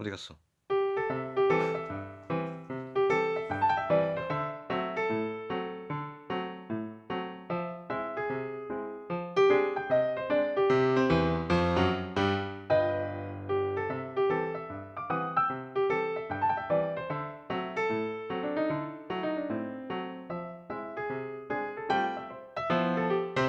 어디 갔어?